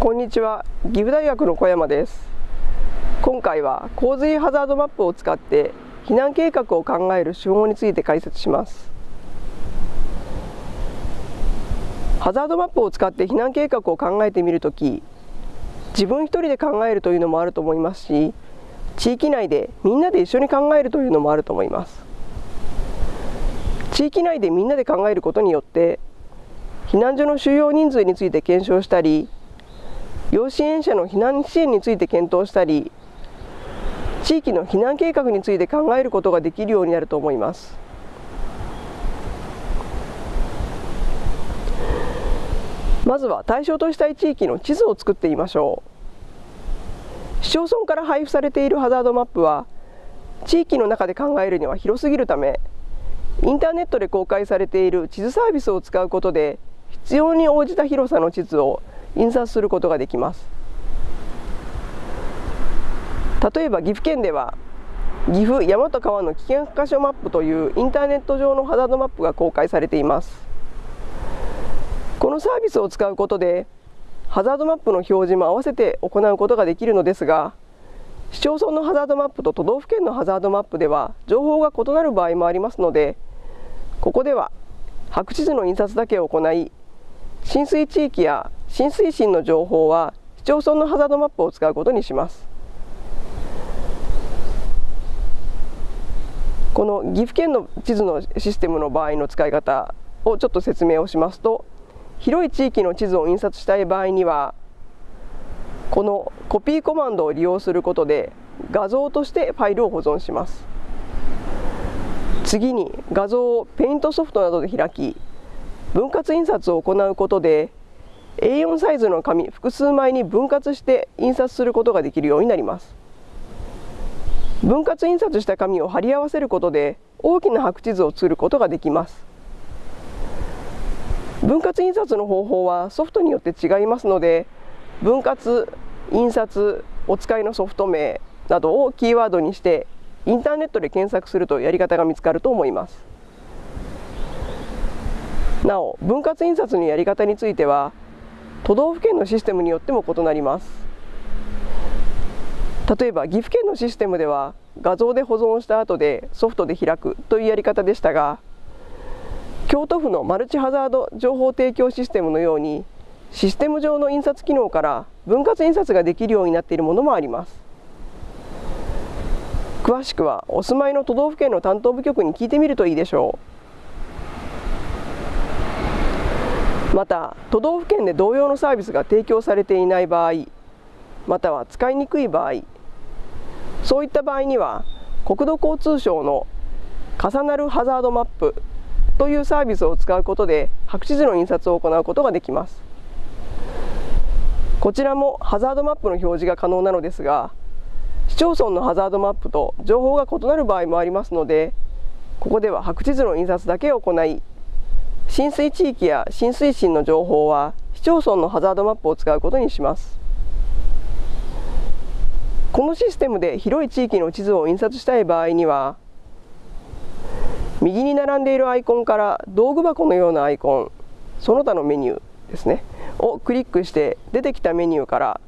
こんにちは。岐阜大学の小山です。今回は洪水ハザードマップを使って避難計画を考える手法について解説します。ハザードマップを使って避難計画を考えてみるとき自分一人で考えるというのもあると思いますし地域内でみんなで一緒に考えるというのもあると思います。地域内でみんなで考えることによって避難所の収容人数について検証したり要支援者の避難支援について検討したり地域の避難計画について考えることができるようになると思います。まずは対象としたい地域の地図を作ってみましょう。市町村から配布されているハザードマップは地域の中で考えるには広すぎるためインターネットで公開されている地図サービスを使うことで必要に応じた広さの地図を印刷することができます。例えば岐阜県では岐阜山と川の危険箇所マップというインターネット上のハザードマップが公開されています。このサービスを使うことでハザードマップの表示も合わせて行うことができるのですが市町村のハザードマップと都道府県のハザードマップでは情報が異なる場合もありますのでここでは白地図の印刷だけを行い浸水地域や浸水深の情報は市町村のハザードマップを使うことにします。この岐阜県の地図のシステムの場合の使い方をちょっと説明をしますと広い地域の地図を印刷したい場合にはこのコピーコマンドを利用することで画像としてファイルを保存します。次に画像をペイントソフトなどで開き分割印刷を行うことで A4 サイズの紙複数枚に分割して印刷することができるようになります。分割印刷した紙を貼り合わせることで大きな白地図を作ることができます。分割印刷の方法はソフトによって違いますので分割印刷お使いのソフト名などをキーワードにしてインターネットで検索するとやり方が見つかると思います。なお分割印刷のやり方については都道府県のシステムによっても異なります。例えば岐阜県のシステムでは画像で保存した後でソフトで開くというやり方でしたが京都府のマルチハザード情報提供システムのようにシステム上の印刷機能から分割印刷ができるようになっているものもあります。詳しくはお住まいの都道府県の担当部局に聞いてみるといいでしょう。また都道府県で同様のサービスが提供されていない場合または使いにくい場合そういった場合には国土交通省の重なるハザードマップというサービスを使うことで白地図の印刷を行うことができます。こちらもハザードマップの表示が可能なのですが市町村のハザードマップと情報が異なる場合もありますのでここでは白地図の印刷だけを行い浸水地域や浸水深の情報は市町村のハザードマップを使うことにします。このシステムで広い地域の地図を印刷したい場合には右に並んでいるアイコンから道具箱のようなアイコンその他のメニューですねをクリックして出てきたメニューから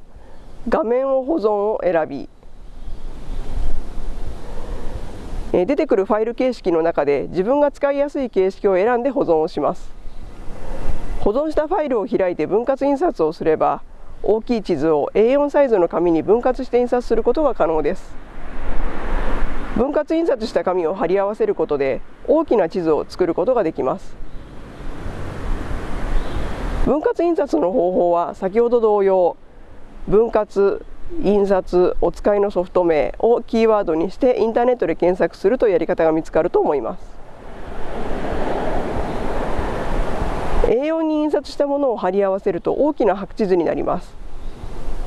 画面を保存を選び出てくるファイル形式の中で自分が使いやすい形式を選んで保存をします。保存したファイルを開いて分割印刷をすれば大きい地図を A4 サイズの紙に分割して印刷することが可能です。分割印刷した紙を貼り合わせることで大きな地図を作ることができます。分割印刷の方法は先ほど同様分割印刷お使いのソフト名をキーワードにしてインターネットで検索するとやり方が見つかると思います。A4 に印刷したものを貼り合わせると大きな白地図になります。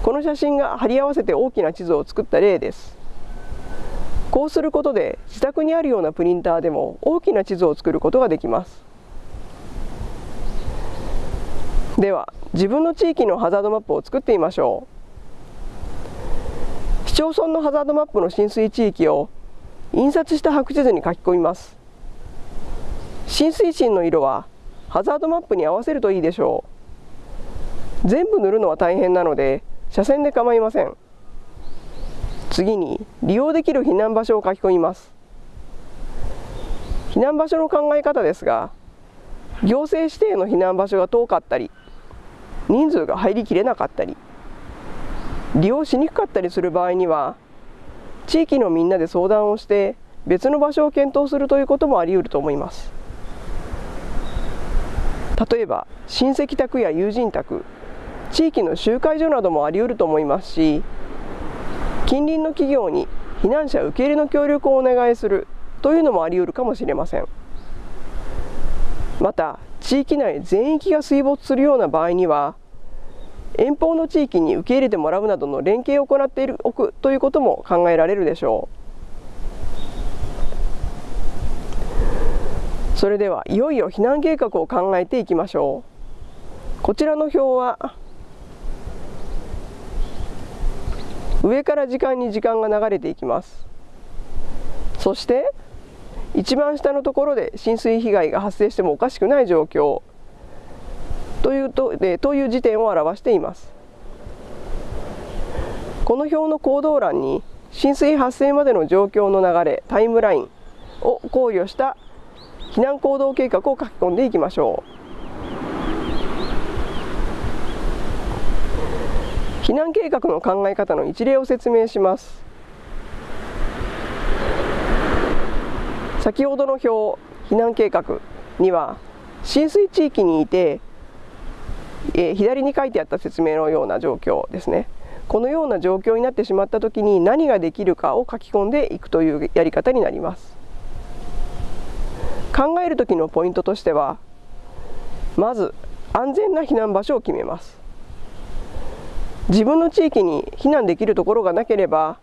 この写真が貼り合わせて大きな地図を作った例です。こうすることで自宅にあるようなプリンターでも大きな地図を作ることができます。では自分の地域のハザードマップを作ってみましょう。市町村のハザードマップの浸水地域を印刷した白地図に書き込みます。浸水深の色はハザードマップに合わせるといいでしょう。全部塗るのは大変なので斜線で構いません。次に利用できる避難場所を書き込みます。避難場所の考え方ですが行政指定の避難場所が遠かったり人数が入りきれなかったり利用しにくかったりする場合には地域のみんなで相談をして別の場所を検討するということもあり得ると思います。例えば親戚宅や友人宅地域の集会所などもあり得ると思いますし近隣の企業に避難者受け入れの協力をお願いするというのもあり得るかもしれません。また地域内全域が水没するような場合には遠方の地域に受け入れてもらうなどの連携を行っているおくということも考えられるでしょう。それではいよいよ避難計画を考えていきましょう。こちらの表は上から時間に時間が流れていきます。そして一番下のところで浸水被害が発生してもおかしくない状況。というとでという時点を表しています。この表の行動欄に浸水発生までの状況の流れタイムラインを考慮した避難行動計画を書き込んでいきましょう。避難計画の考え方の一例を説明します。先ほどの表避難計画には浸水地域にいてえー、左に書いてあった説明のような状況ですね。このような状況になってしまった時に何ができるかを書き込んでいくというやり方になります。考える時のポイントとしてはまず安全な避難場所を決めます。自分の地域に避難できるところがなければ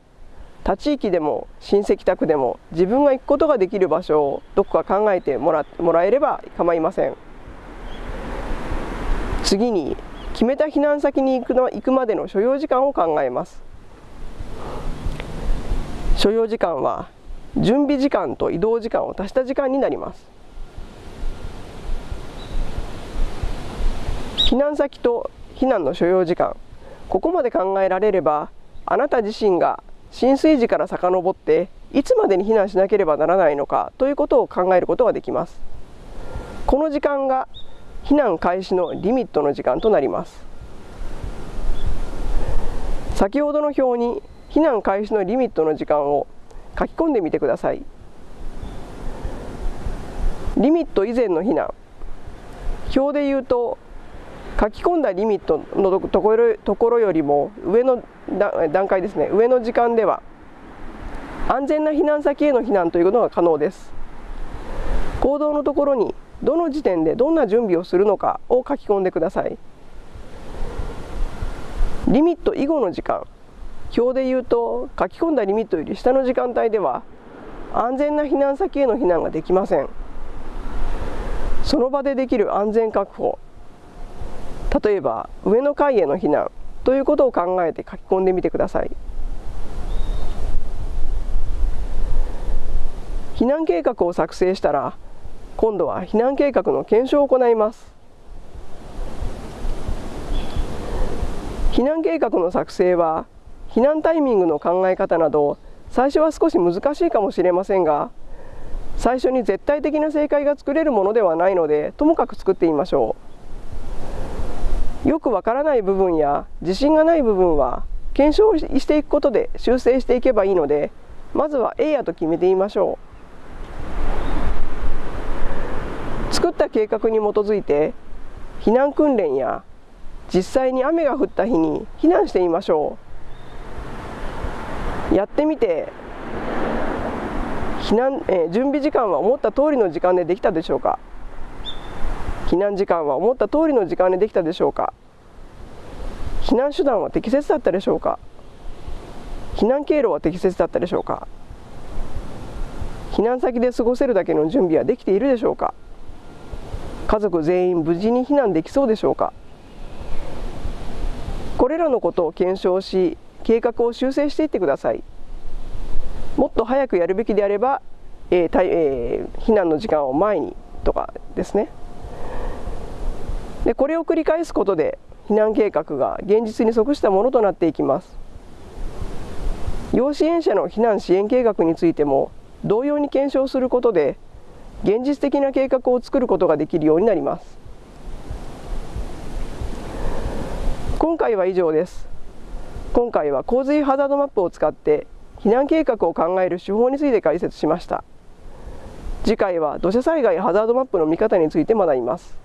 他地域でも親戚宅でも自分が行くことができる場所をどこか考えてもらもらえれば構いません。次に決めた避難先に行くの行くまでの所要時間を考えます。所要時間は準備時間と移動時間を足した時間になります。避難先と避難の所要時間。ここまで考えられればあなた自身が浸水時から遡っていつまでに避難しなければならないのかということを考えることができます。この時間が避難開始のリミットの時間となります。先ほどの表に避難開始のリミットの時間を書き込んでみてください。リミット以前の避難。表で言うと書き込んだリミットのところところよりも上の段階ですね。上の時間では安全な避難先への避難ということが可能です。行動のところにどの時点でどんな準備をするのかを書き込んでください。リミット以後の時間。表で言うと書き込んだリミットより下の時間帯では安全な避難先への避難ができません。その場でできる安全確保。例えば上の階への避難ということを考えて書き込んでみてください。避難計画を作成したら今度は避難計画の検証を行います。避難計画の作成は避難タイミングの考え方など最初は少し難しいかもしれませんが最初に絶対的な正解が作れるものではないのでともかく作ってみましょう。よくわからない部分や自信がない部分は検証していくことで修正していけばいいのでまずは A やと決めてみましょう作った計画に基づいて避難訓練や実際に雨が降った日に避難してみましょう。やってみて避難、えー、準備時間は思った通りの時間でできたでしょうか？避難時間は思った通りの時間でできたでしょうか？避難手段は適切だったでしょうか？避難経路は適切だったでしょうか？避難先で過ごせるだけの準備はできているでしょうか？家族全員無事に避難できそうでしょうか？これらのことを検証し計画を修正していってください。もっと早くやるべきであれば、えーえー、避難の時間を前にとかですね。でこれを繰り返すことで避難計画が現実に即したものとなっていきます。要支援者の避難支援計画についても同様に検証することで現実的な計画を作ることができるようになります。今回は以上です。今回は洪水ハザードマップを使って避難計画を考える手法について解説しました。次回は土砂災害ハザードマップの見方について学びます。